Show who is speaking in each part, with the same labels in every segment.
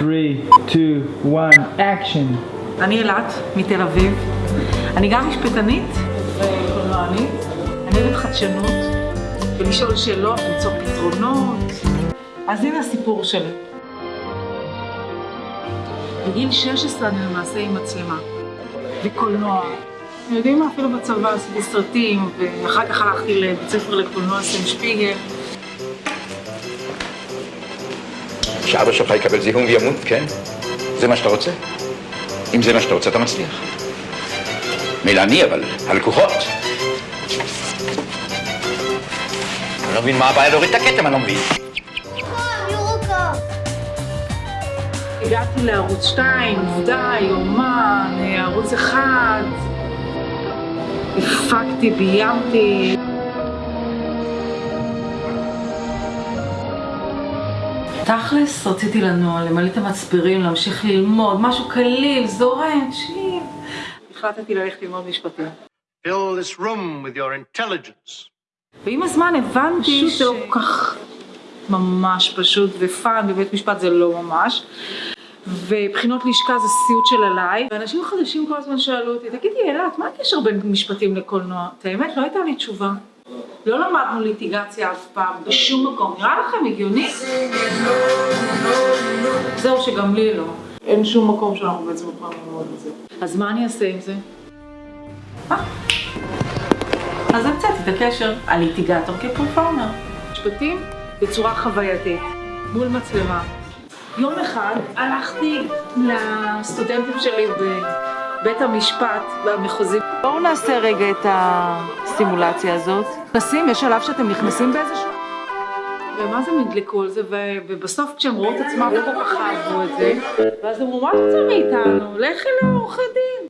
Speaker 1: 2, 1, action.
Speaker 2: אני אילת, מתל אביב. אני גם משפטנית וקולנוענית. אני אוהבת חדשנות, ולשאול שאלות, למצוא פתרונות. אז הנה הסיפור שלי. בגיל 16 אני למעשה עם מצלמה, וקולנוע. אתם יודעים מה? אפילו בצבא עשיתי סרטים, ואחר כך הלכתי לבית ספר לקולנוע סם שפיגל.
Speaker 3: שאבא שלך יקבל זיהום וימות, כן? זה מה שאתה רוצה? אם זה מה שאתה רוצה, אתה מצליח. מילא אני, אבל הלקוחות. אני לא מבין מה הבעיה להוריד את הכתם, אני לא מבין.
Speaker 2: הגעתי לערוץ 2, עובדה, יומן, ערוץ 1. הפקתי, ביימתי. תכלס, רציתי לנוע, למלא את המצברים, להמשיך ללמוד, משהו קליל, זורם, צ'יל. החלטתי ללכת ללמוד משפטים.
Speaker 4: Fill this room with your intelligence.
Speaker 2: ועם הזמן הבנתי שזה לא כל כך ממש פשוט ופאן, בבית משפט זה לא ממש. ובחינות לשכה זה סיוט של עליי. ואנשים חדשים כל הזמן שאלו אותי, תגידי אילת, מה הקשר בין משפטים לקולנוע? את האמת, לא הייתה לי תשובה. לא למדנו ליטיגציה אף פעם, בשום מקום. נראה לכם הגיוני? זהו, שגם לי לא. אין שום מקום שאנחנו בעצם יכולים ללמוד את זה. אז מה אני אעשה עם זה? אה? אז המצאתי את הקשר הליטיגטור כפרפורמר. משפטים בצורה חווייתית, מול מצלמה. יום אחד הלכתי לסטודנטים שלי בבית המשפט במחוזי. בואו נעשה רגע את הסימולציה הזאת. נכנסים, יש שלב שאתם נכנסים באיזשהו... ומה זה נדלקו על זה, ובסוף כשהם ראו את עצמם לא כל כך אהבו את זה, ואז אמרו, מה אתה רוצה מאיתנו? לכי לעורכי דין.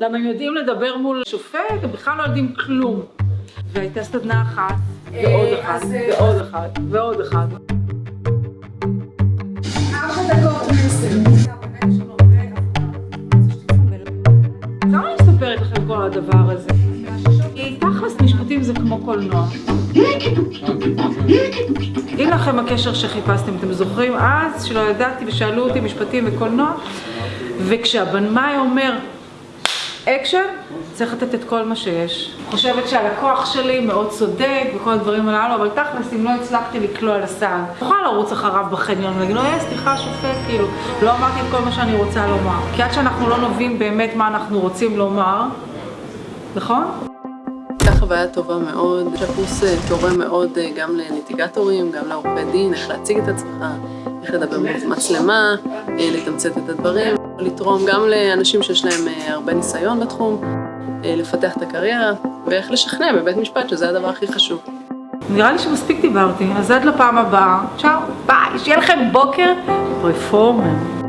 Speaker 2: למה הם יודעים לדבר מול שופט, הם בכלל לא יודעים כלום. והייתה סדנה אחת, ועוד אחת, ועוד אחת, ועוד אחת. הדבר הזה? תכלס משפטים זה כמו קולנוע. הנה לכם הקשר שחיפשתם, אתם זוכרים? אז, שלא ידעתי ושאלו אותי משפטים וקולנוע, וכשהבמאי אומר אקשן, צריך לתת את כל מה שיש. חושבת שהלקוח שלי מאוד צודק וכל הדברים הללו, אבל תכלס, אם לא הצלחתי לקלוע לסל, אוכל לרוץ אחריו בחניון ולהגיד לו, אה, סליחה, שופט, כאילו, לא אמרתי את כל מה שאני רוצה לומר. כי עד שאנחנו לא נבין באמת מה אנחנו רוצים לומר, נכון?
Speaker 5: הייתה חוויה טובה מאוד, הקורס אה, תורם מאוד אה, גם לליטיגטורים, גם לעורכי דין, איך להציג את עצמך, איך לדבר במצלמה, אה, לתמצת את הדברים, לתרום גם לאנשים שיש להם הרבה ניסיון בתחום, לפתח את הקריירה, ואיך לשכנע בבית משפט, שזה הדבר הכי חשוב.
Speaker 2: נראה לי שמספיק דיברתי, אז עד לפעם הבאה, צ'או, ביי, שיהיה לכם בוקר רפורמה.